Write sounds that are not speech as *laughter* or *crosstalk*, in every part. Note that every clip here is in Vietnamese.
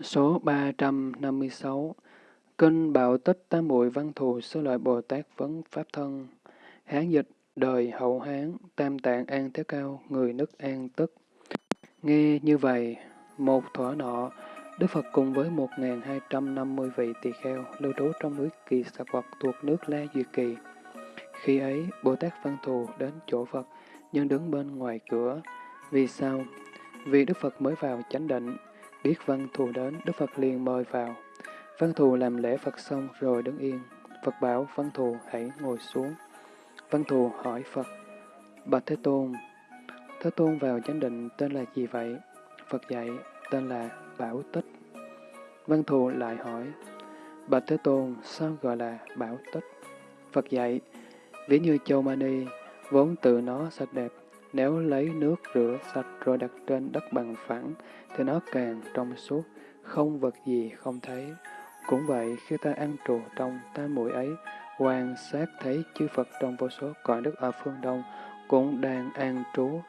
Số 356 Kinh Bảo Tích Tam Muội Văn Thù Sơ Lợi Bồ Tát Vấn Pháp Thân Hán dịch Đời Hậu Hán Tam Tạng An Thế Cao Người nước An Tức Nghe như vậy, một thuở nọ, Đức Phật cùng với 1.250 vị tỳ kheo lưu trú trong núi Kỳ Xà Quật thuộc nước La Duyệt Kỳ. Khi ấy, Bồ Tát Văn Thù đến chỗ Phật, nhưng đứng bên ngoài cửa. Vì sao? Vì Đức Phật mới vào chánh định, biết Văn Thù đến, Đức Phật liền mời vào. Văn Thù làm lễ Phật xong rồi đứng yên. Phật bảo Văn Thù hãy ngồi xuống. Văn Thù hỏi Phật, Bạch Thế Tôn, Thế Tôn vào chánh định tên là gì vậy? Phật dạy, tên là Bảo Tích. Văn Thù lại hỏi, Bạch Thế Tôn sao gọi là Bảo Tích? Phật dạy, ví như châu mani, vốn tự nó sạch đẹp, nếu lấy nước rửa sạch rồi đặt trên đất bằng phẳng, thì nó càng trong suốt, không vật gì không thấy. Cũng vậy, khi ta ăn trù trong tam mũi ấy, quan sát thấy chư Phật trong vô số cõi đất ở phương Đông cũng đang an trú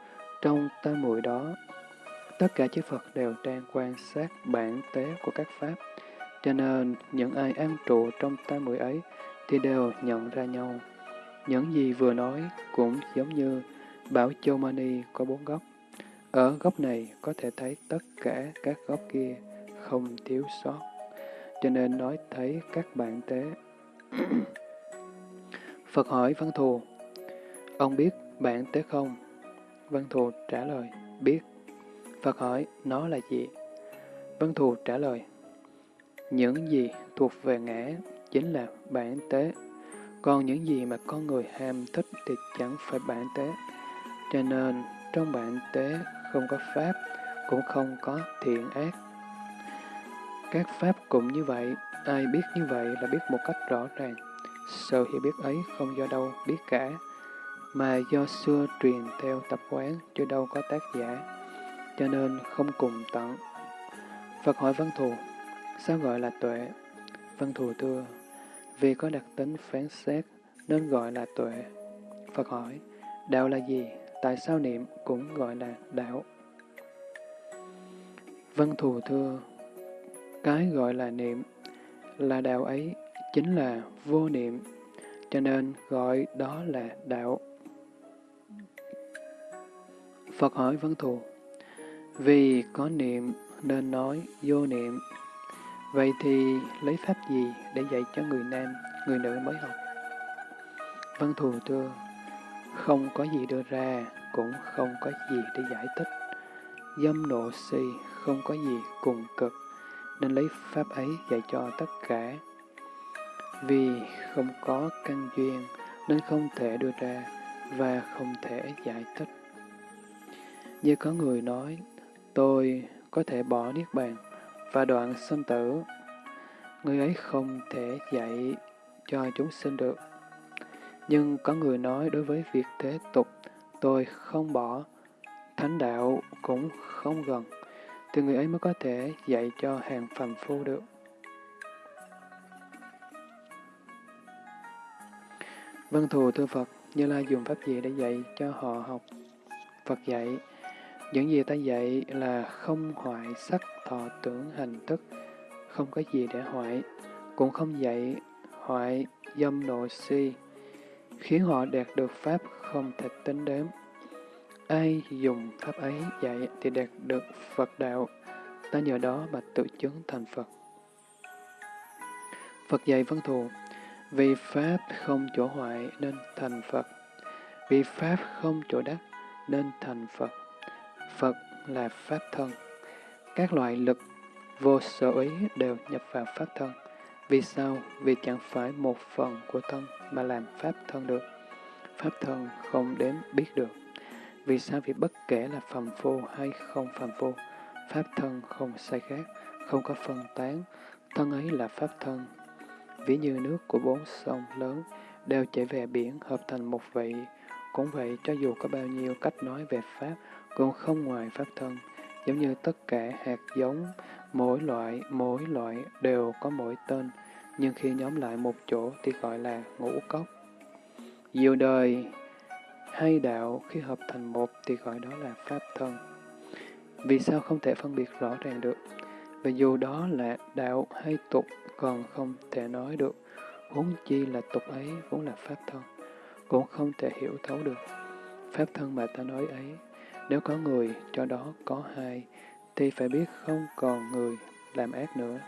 trong tam muội đó. Tất cả chư Phật đều đang quan sát bản tế của các Pháp, cho nên những ai an trụ trong tam muội ấy thì đều nhận ra nhau. Những gì vừa nói cũng giống như Bảo Châu Mani có bốn góc. Ở góc này có thể thấy tất cả các góc kia không thiếu sót, cho nên nói thấy các bạn tế. *clears throat* Phật hỏi Văn Thù, ông biết bạn tế không? Văn Thù trả lời, biết. Phật hỏi, nó là gì? Văn Thù trả lời, những gì thuộc về ngã chính là bản tế, còn những gì mà con người ham thích thì chẳng phải bản tế. Cho nên, trong bản tế không có pháp, cũng không có thiện ác. Các pháp cũng như vậy, ai biết như vậy là biết một cách rõ ràng. Sự hiểu biết ấy không do đâu biết cả, mà do xưa truyền theo tập quán chứ đâu có tác giả, cho nên không cùng tận. Phật hỏi Văn Thù, sao gọi là tuệ? Văn Thù thưa, vì có đặc tính phán xét nên gọi là tuệ. Phật hỏi, đạo là gì? Tại sao niệm cũng gọi là đạo? Văn Thù thưa, cái gọi là niệm là đạo ấy chính là vô niệm, cho nên gọi đó là đạo. Phật hỏi Văn Thù, vì có niệm nên nói vô niệm, vậy thì lấy pháp gì để dạy cho người nam, người nữ mới học? Văn Thù thưa, không có gì đưa ra, cũng không có gì để giải thích. Dâm nộ si không có gì cùng cực, nên lấy pháp ấy dạy cho tất cả. Vì không có căn duyên, nên không thể đưa ra và không thể giải thích. Như có người nói, tôi có thể bỏ Niết Bàn và đoạn sinh tử. Người ấy không thể dạy cho chúng sinh được. Nhưng có người nói đối với việc thế tục, tôi không bỏ, thánh đạo cũng không gần, thì người ấy mới có thể dạy cho hàng phàm phu được. Vân thù thưa Phật, Như Lai dùng pháp gì để dạy cho họ học? Phật dạy, những gì ta dạy là không hoại sắc thọ tưởng hành thức, không có gì để hoại, cũng không dạy hoại dâm nội si, khiến họ đạt được Pháp không thể tính đếm. Ai dùng Pháp ấy dạy thì đạt được Phật đạo, ta nhờ đó mà tự chứng thành Phật. Phật dạy văn thù, vì Pháp không chỗ hoại nên thành Phật, vì Pháp không chỗ đắc nên thành Phật. Phật là Pháp thân. Các loại lực vô sở ý đều nhập vào Pháp thân. Vì sao? Vì chẳng phải một phần của thân mà làm Pháp thân được. Pháp thân không đếm biết được. Vì sao? Vì bất kể là phàm phu hay không phàm phu, Pháp thân không sai khác, không có phân tán, thân ấy là Pháp thân. Ví như nước của bốn sông lớn đều chảy về biển hợp thành một vị, cũng vậy cho dù có bao nhiêu cách nói về Pháp, cũng không ngoài pháp thân, giống như tất cả hạt giống, mỗi loại, mỗi loại đều có mỗi tên, nhưng khi nhóm lại một chỗ thì gọi là ngũ cốc. Diệu đời hay đạo khi hợp thành một thì gọi đó là pháp thân. Vì sao không thể phân biệt rõ ràng được? Và dù đó là đạo hay tục còn không thể nói được, huống chi là tục ấy vốn là pháp thân, cũng không thể hiểu thấu được. Pháp thân mà ta nói ấy, nếu có người cho đó có hai, thì phải biết không còn người làm ác nữa.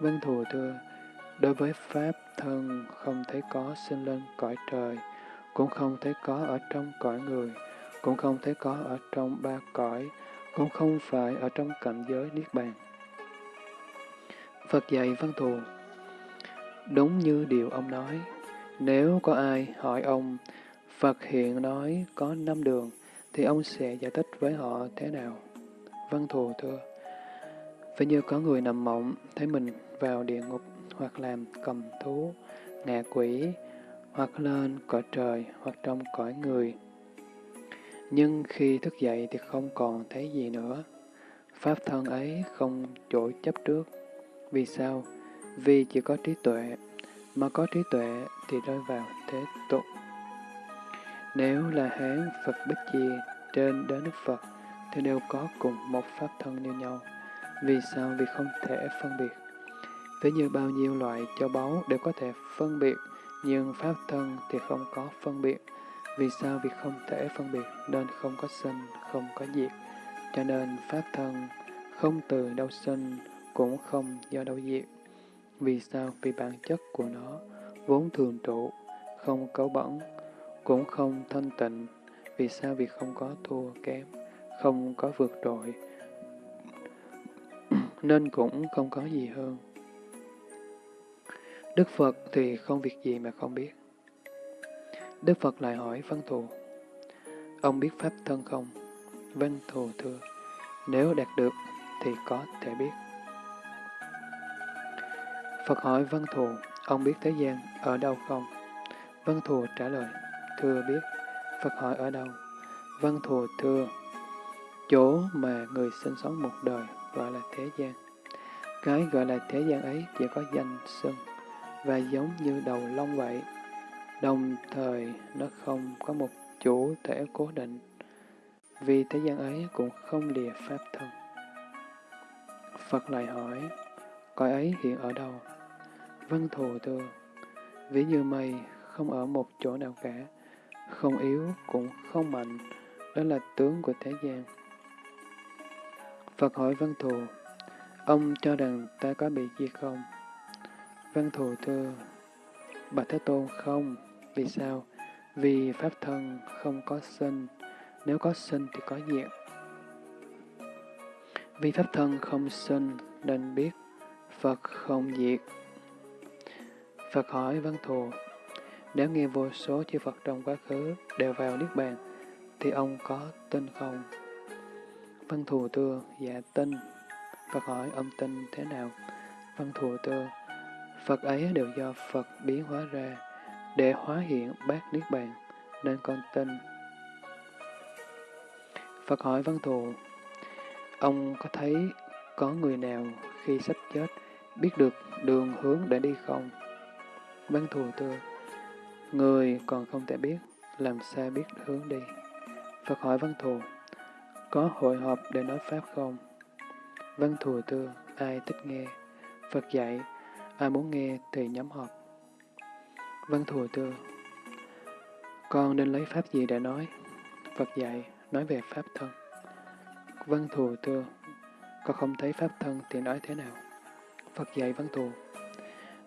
Vân Thù thưa, đối với Pháp thân không thấy có sinh lên cõi trời, cũng không thấy có ở trong cõi người, cũng không thấy có ở trong ba cõi, cũng không phải ở trong cảnh giới Niết Bàn. Phật dạy Văn Thù Đúng như điều ông nói, nếu có ai hỏi ông, Phật hiện nói có năm đường, thì ông sẽ giải thích với họ thế nào? Văn Thù thưa, phải như có người nằm mộng, thấy mình vào địa ngục, hoặc làm cầm thú, ngạ quỷ, hoặc lên cõi trời, hoặc trong cõi người. Nhưng khi thức dậy thì không còn thấy gì nữa. Pháp thân ấy không chỗ chấp trước. Vì sao? Vì chỉ có trí tuệ, mà có trí tuệ thì rơi vào thế tục. Nếu là Hán Phật Bích Chi trên đến Đức Phật, thì đều có cùng một pháp thân như nhau. Vì sao? Vì không thể phân biệt. Ví như bao nhiêu loại châu báu đều có thể phân biệt, nhưng pháp thân thì không có phân biệt. Vì sao? Vì không thể phân biệt, nên không có sinh, không có diệt. Cho nên pháp thân không từ đâu sinh, cũng không do đâu diệt. Vì sao? Vì bản chất của nó vốn thường trụ, không cấu bẩn, cũng không thanh tịnh. Vì sao? Vì không có thua kém, không có vượt trội, nên cũng không có gì hơn. Đức Phật thì không việc gì mà không biết. Đức Phật lại hỏi Văn Thù, ông biết Pháp thân không? Văn Thù thưa, nếu đạt được thì có thể biết. Phật hỏi Văn Thù, ông biết thế gian ở đâu không? Văn Thù trả lời, thưa biết. Phật hỏi ở đâu? Vâng, Văn Thù thưa, chỗ mà người sinh sống một đời gọi là thế gian. Cái gọi là thế gian ấy chỉ có danh xưng và giống như đầu lông vậy. Đồng thời nó không có một chủ thể cố định, vì thế gian ấy cũng không lìa pháp thân. Phật lại hỏi, cõi ấy hiện ở đâu? Vâng, Văn thù thưa, ví như mây không ở một chỗ nào cả, không yếu cũng không mạnh, đó là tướng của thế gian. Phật hỏi Văn Thù, ông cho rằng ta có bị gì không? Văn Thù thưa, Bạch Thế Tôn không, vì sao? Vì Pháp thân không có sinh, nếu có sinh thì có diệt. Vì Pháp thân không sinh nên biết Phật không diệt. Phật hỏi Văn Thù, nếu nghe vô số chư Phật trong quá khứ đều vào Niết Bàn, thì ông có tin không? Văn Thù Tưa, dạ tin. Phật hỏi ông tin thế nào? Văn Thù Tưa, Phật ấy đều do Phật biến hóa ra, để hóa hiện bát Niết Bàn, nên con tin. Phật hỏi Văn Thù, ông có thấy có người nào khi sắp chết biết được đường hướng để đi không? Văn Thù Tưa, người còn không thể biết, làm sao biết hướng đi? Phật hỏi Văn Thù, có hội họp để nói Pháp không? Văn Thù thưa: ai thích nghe? Phật dạy, ai muốn nghe thì nhóm họp. Văn Thù thưa: con nên lấy Pháp gì để nói? Phật dạy, nói về Pháp thân. Văn Thù thưa: con không thấy Pháp thân thì nói thế nào? Phật dạy Văn Thù,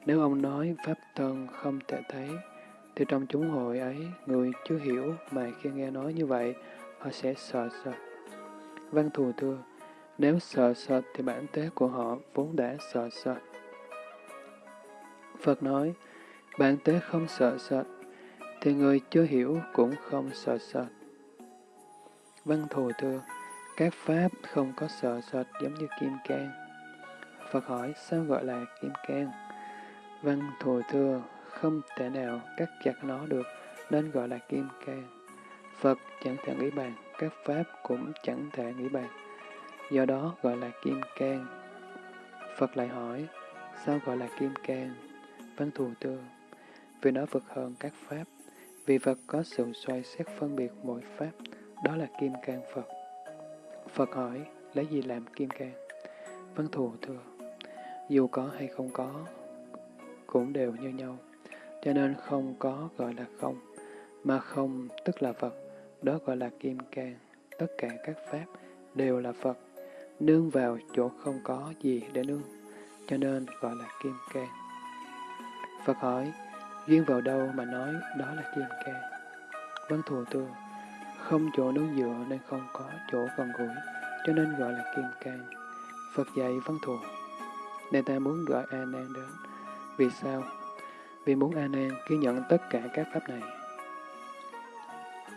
nếu ông nói Pháp thân không thể thấy, thì trong chúng hội ấy, người chưa hiểu mà khi nghe nói như vậy, họ sẽ sợ sệt. Văn thù thưa, nếu sợ sệt thì bản tế của họ vốn đã sợ sệt. Phật nói, bản tế không sợ sệt, thì người chưa hiểu cũng không sợ sệt. Văn thù thưa, các pháp không có sợ sệt giống như kim cang. Phật hỏi, sao gọi là kim cang? Văn thù thưa, không thể nào cắt chặt nó được, nên gọi là kim cang. Phật chẳng thể nghĩ bàn, các pháp cũng chẳng thể nghĩ bàn. Do đó gọi là kim cang. Phật lại hỏi, sao gọi là kim cang? Văn thù tương, vì nó vượt hơn các pháp, vì Phật có sự xoay xét phân biệt mỗi pháp, đó là kim cang Phật. Phật hỏi, lấy gì làm kim cang? Văn thù thừa dù có hay không có, cũng đều như nhau, cho nên không có gọi là không, mà không tức là Phật, đó gọi là kim cang. Tất cả các pháp đều là Phật, nương vào chỗ không có gì để nương, cho nên gọi là kim cang. Phật hỏi, duyên vào đâu mà nói đó là kim cang? Vâng vấn thù tư: không chỗ nương dựa nên không có chỗ gần gũi, cho nên gọi là kim cang. Phật dạy vâng vấn thù, nên ta muốn gọi A Nan đến. Vì sao? Vì muốn A Nan ghi nhận tất cả các pháp này.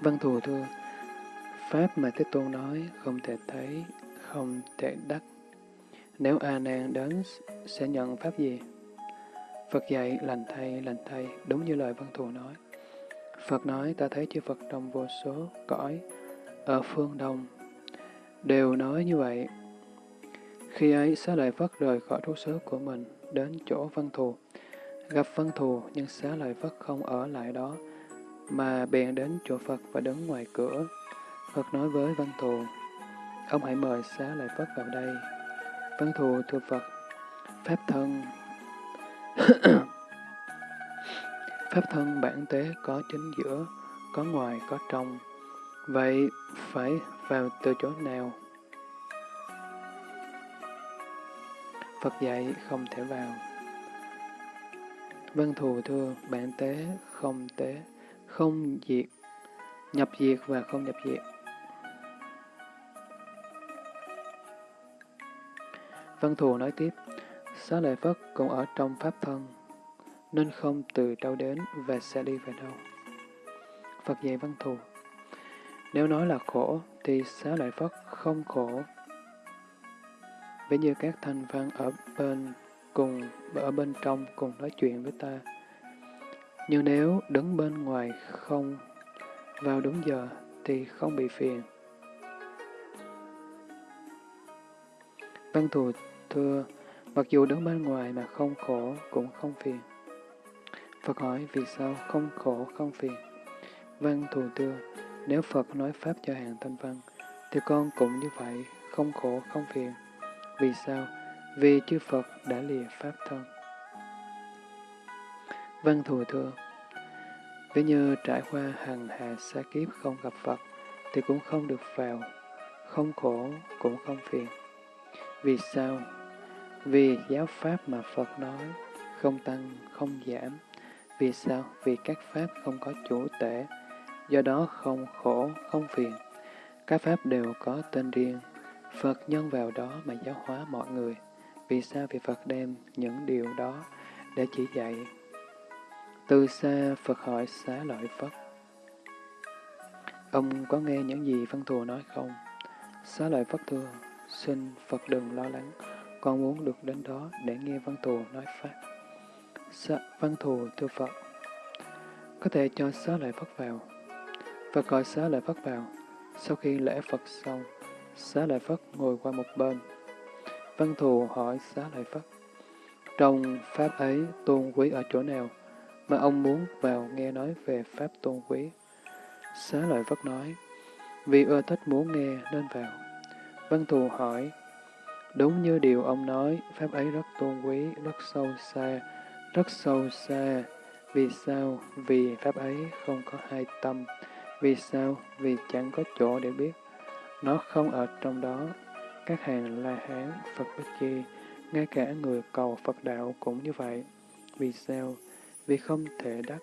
Văn thù thưa, pháp mà Thế Tôn nói không thể thấy, không thể đắc. Nếu A Nan đến sẽ nhận pháp gì? Phật dạy lành thay, lành thay, đúng như lời văn thù nói. Phật nói ta thấy chư Phật trong vô số cõi ở phương Đông đều nói như vậy. Khi ấy, xá lợi Phất rời khỏi trú xứ của mình, đến chỗ văn thù. Gặp văn thù, nhưng xá lợi Phất không ở lại đó, mà bèn đến chỗ Phật và đứng ngoài cửa. Phật nói với văn thù, ông hãy mời xá lợi Phất vào đây. Văn thù thưa Phật, Pháp thân *coughs* Pháp thân bản tế có chính giữa, có ngoài, có trong. Vậy phải vào từ chỗ nào? Phật dạy không thể vào văn thù thưa, bản tế, không tế, không diệt, nhập diệt và không nhập diệt. văn vâng, thù nói tiếp, Xá lợi Phất cũng ở trong Pháp thân, nên không từ đâu đến và sẽ đi về đâu. Phật dạy văn thù. Nếu nói là khổ, thì xá lợi Phất không khổ. Ví như các thanh văn ở bên cùng ở bên trong cùng nói chuyện với ta. Nhưng nếu đứng bên ngoài không vào đúng giờ thì không bị phiền. Văn thù thưa, mặc dù đứng bên ngoài mà không khổ cũng không phiền. Phật hỏi vì sao không khổ không phiền? Văn thù thưa, nếu Phật nói Pháp cho hàng thanh văn, thì con cũng như vậy, không khổ không phiền. Vì sao? Vì chư Phật đã lìa Pháp thân. Vâng, Văn thù thưa, ví như trải qua hằng hà xa kiếp không gặp Phật, thì cũng không được vào, không khổ cũng không phiền. Vì sao? Vì giáo Pháp mà Phật nói, không tăng, không giảm, vì sao? Vì các pháp không có chủ tể, do đó không khổ, không phiền. Các pháp đều có tên riêng, Phật nhân vào đó mà giáo hóa mọi người. Vì sao? Vì Phật đem những điều đó để chỉ dạy. Từ xa, Phật hỏi xá lợi Phật. Ông có nghe những gì Văn Thù nói không? Xá lợi Phật thưa, xin Phật đừng lo lắng, con muốn được đến đó để nghe Văn Thù nói Pháp. Sa, văn thù thưa Phật, có thể cho xá lợi Phật vào. Phật gọi xá lợi Phật vào. Sau khi lễ Phật xong, xá lợi Phật ngồi qua một bên. Văn thù hỏi xá lợi Phật, trong Pháp ấy tôn quý ở chỗ nào mà ông muốn vào nghe nói về Pháp tôn quý? Xá lợi Phật nói, vì ưa thích muốn nghe nên vào. Văn thù hỏi, đúng như điều ông nói, Pháp ấy rất tôn quý, rất sâu xa, rất sâu xa. Vì sao? Vì Pháp ấy không có hai tâm. Vì sao? Vì chẳng có chỗ để biết. Nó không ở trong đó. Các hàng La Hán, Phật Bích Chi, ngay cả người cầu Phật đạo cũng như vậy. Vì sao? Vì không thể đắc.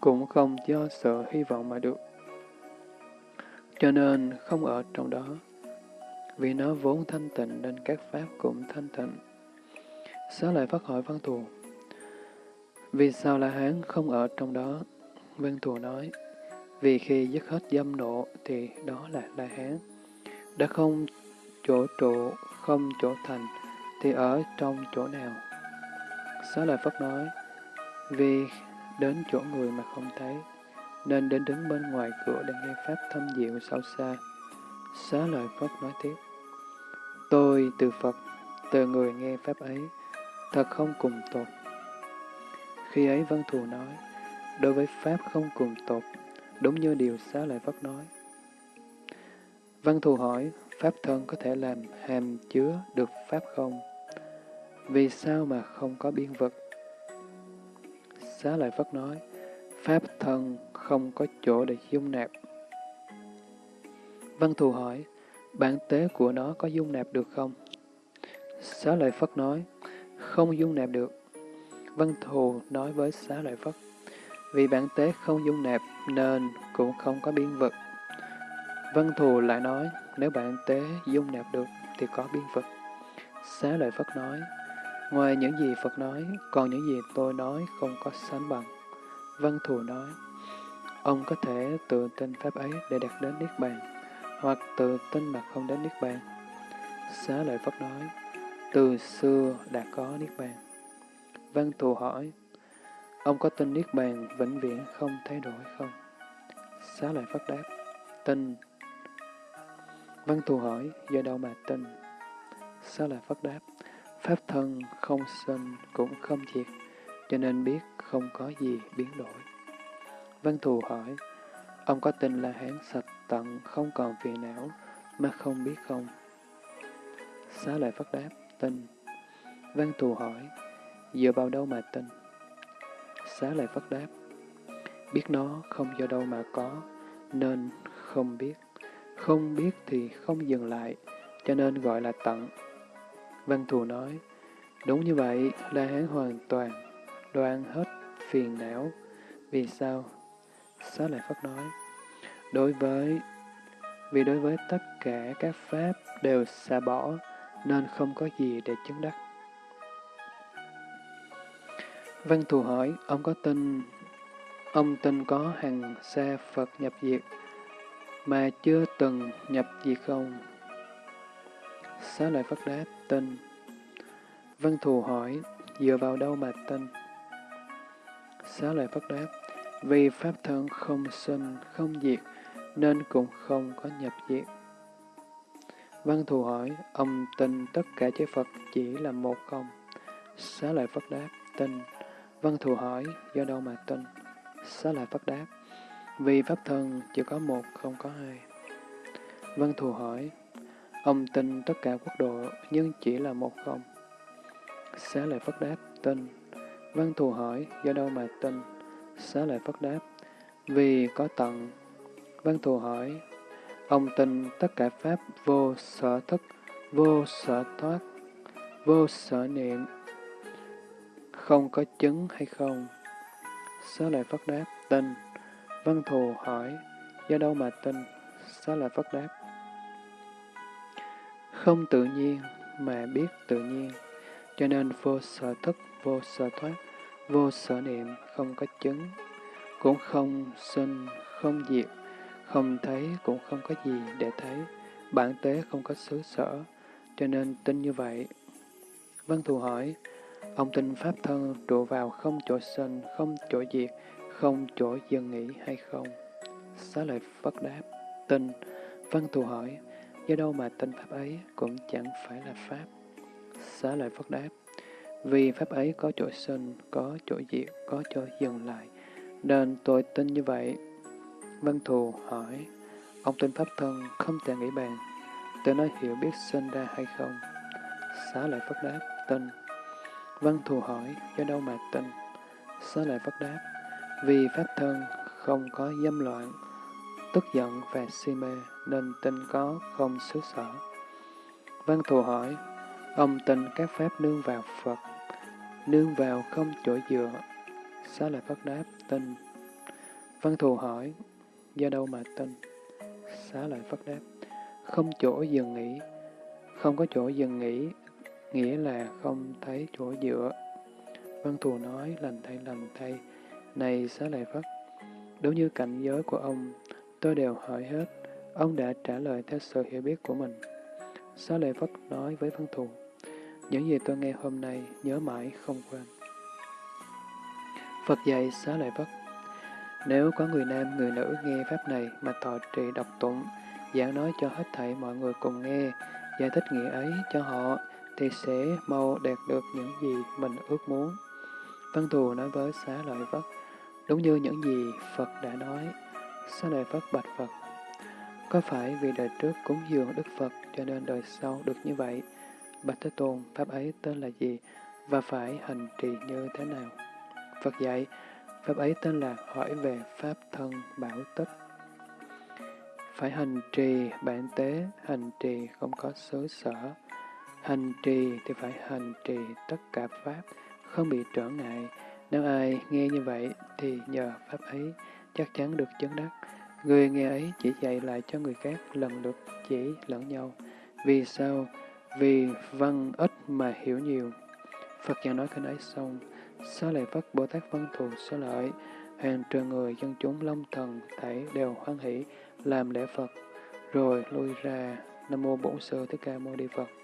Cũng không do sợ hy vọng mà được. Cho nên không ở trong đó. Vì nó vốn thanh tịnh nên các pháp cũng thanh tịnh. Xá lại phát hỏi Văn Thù. Vì sao La Hán không ở trong đó? Văn Thù nói, vì khi dứt hết dâm nộ thì đó là La Hán. Đã không chỗ trụ, không chỗ thành, thì ở trong chỗ nào? Xá lợi Phất nói, vì đến chỗ người mà không thấy, nên đến đứng bên ngoài cửa để nghe Pháp thâm diệu sâu xa. Xá lợi Phất nói tiếp, tôi từ Phật, từ người nghe Pháp ấy, thật không cùng tột. Khi ấy Văn Thù nói, đối với Pháp không cùng tột, đúng như điều xá lợi Phất nói. Văn Thù hỏi, Pháp thân có thể làm hàm chứa được Pháp không? Vì sao mà không có biên vực? Xá Lợi Phất nói, Pháp thân không có chỗ để dung nạp. Văn Thù hỏi, bản tế của nó có dung nạp được không? Xá Lợi Phất nói, không dung nạp được. Văn Thù nói với Xá Lợi Phất, vì bản tế không dung nạp nên cũng không có biên vực. Văn Thù lại nói, nếu bạn tế dung nạp được thì có biên phật. Xá Lợi Phất nói, ngoài những gì Phật nói, còn những gì tôi nói không có sánh bằng. Văn Thù nói, ông có thể tự tin Pháp ấy để đạt đến Niết Bàn, hoặc tự tin mà không đến Niết Bàn. Xá Lợi Phất nói, từ xưa đã có Niết Bàn. Văn Thù hỏi, ông có tin Niết Bàn vĩnh viễn không thay đổi không? Xá Lợi Phất đáp, tin. Văn Thù hỏi, do đâu mà tin? Xá lại Phất đáp, Pháp thân không sinh cũng không diệt, cho nên biết không có gì biến đổi. Văn Thù hỏi, ông có tin là hán sạch tận không còn phiền não mà không biết không? Xá Lợi Phất đáp, tin. Văn Thù hỏi, dựa vào đâu mà tin? Xá Lợi Phất đáp, biết nó không do đâu mà có, nên không biết. Không biết thì không dừng lại, cho nên gọi là tận. Văn Thù nói, đúng như vậy, La Hán hoàn toàn, đoạn hết phiền não. Vì sao? Xá Lợi Phất nói, đối với, vì đối với tất cả các pháp đều xa bỏ, nên không có gì để chứng đắc. Văn Thù hỏi, ông có tin, ông tin có hàng xa Phật nhập diệt, mà chưa từng nhập gì không? Xá lợi Phất đáp, tin. Văn Thù hỏi, dựa vào đâu mà tin? Xá lợi Phất đáp, vì Pháp thân không sinh, không diệt, nên cũng không có nhập diệt. Văn Thù hỏi, ông tin tất cả chư Phật chỉ là một không? Xá lợi Phật đáp, tin. Văn Thù hỏi, do đâu mà tin? Xá lợi Phật đáp, vì Pháp thân chỉ có một, không có hai. Văn Thù hỏi, ông tin tất cả quốc độ nhưng chỉ là một không? Xá lợi Phất đáp, tin. Văn Thù hỏi, do đâu mà tin? Xá lợi Phất đáp, vì có tận. Văn Thù hỏi, ông tin tất cả Pháp vô sở thức, vô sở thoát, vô sở niệm, không có chứng hay không? Xá lợi Phất đáp, tin. Văn Thù hỏi, do đâu mà tin? Xá lợi Phất đáp, không tự nhiên mà biết tự nhiên, cho nên vô sở thức, vô sở thoát, vô sở niệm, không có chứng, cũng không sinh, không diệt, không thấy cũng không có gì để thấy, bản tế không có xứ sở, cho nên tin như vậy. Văn Thù hỏi, ông tin Pháp thân trụ vào không chỗ sinh, không chỗ diệt, không chỗ dừng nghỉ hay không? Xá lợi Phất đáp, tin. Văn Thù hỏi, do đâu mà tin Pháp ấy cũng chẳng phải là Pháp? Xá lợi Phất đáp, vì Pháp ấy có chỗ sinh, có chỗ diệt, có chỗ dừng lại, nên tôi tin như vậy. Văn Thù hỏi, ông tin Pháp thân không thể nghĩ bàn, tự nói hiểu biết sinh ra hay không? Xá lợi Phất đáp, tin. Văn Thù hỏi, do đâu mà tin? Xá lợi Phất đáp, vì Pháp thân không có dâm loạn, tức giận và si mê, nên tinh có không xứ sở. Văn Thù hỏi, ông tin các Pháp nương vào Phật, nương vào không chỗ dựa. Xá lợi Phất đáp, tin. Văn Thù hỏi, do đâu mà tin? Xá lợi Phất đáp, không chỗ dừng nghỉ. Không có chỗ dừng nghỉ, nghĩa là không thấy chỗ dựa. Văn Thù nói, lành thay lành thay, này xá lợi Phất, đúng như cảnh giới của ông, tôi đều hỏi hết, ông đã trả lời theo sự hiểu biết của mình. Xá lợi Phất nói với Văn Thù, những gì tôi nghe hôm nay nhớ mãi không quên. Phật dạy xá lợi Phất, nếu có người nam, người nữ nghe Pháp này mà thọ trì đọc tụng, giảng nói cho hết thảy mọi người cùng nghe, giải thích nghĩa ấy cho họ, thì sẽ mau đạt được những gì mình ước muốn. Văn Thù nói với xá lợi Phất, đúng như những gì Phật đã nói. Sau này Phật bạch Phật, có phải vì đời trước cúng dường Đức Phật cho nên đời sau được như vậy. Bạch Thế Tôn, Pháp ấy tên là gì và phải hành trì như thế nào? Phật dạy, Pháp ấy tên là hỏi về Pháp thân bảo tích. Phải hành trì bản tế, hành trì không có xứ sở. Hành trì thì phải hành trì tất cả Pháp, không bị trở ngại. Nếu ai nghe như vậy thì nhờ Pháp ấy chắc chắn được chứng đắc. Người nghe ấy chỉ dạy lại cho người khác lần lượt chỉ lẫn nhau. Vì sao? Vì văn ít mà hiểu nhiều. Phật giảng nói kinh ấy xong, Xá lợi Phất Bồ Tát văn thù xá lợi, hàng trường người dân chúng long thần thảy đều hoan hỷ làm lễ Phật, rồi lui ra Nam Mô Bổn Sư Thích Ca Mâu Ni Phật.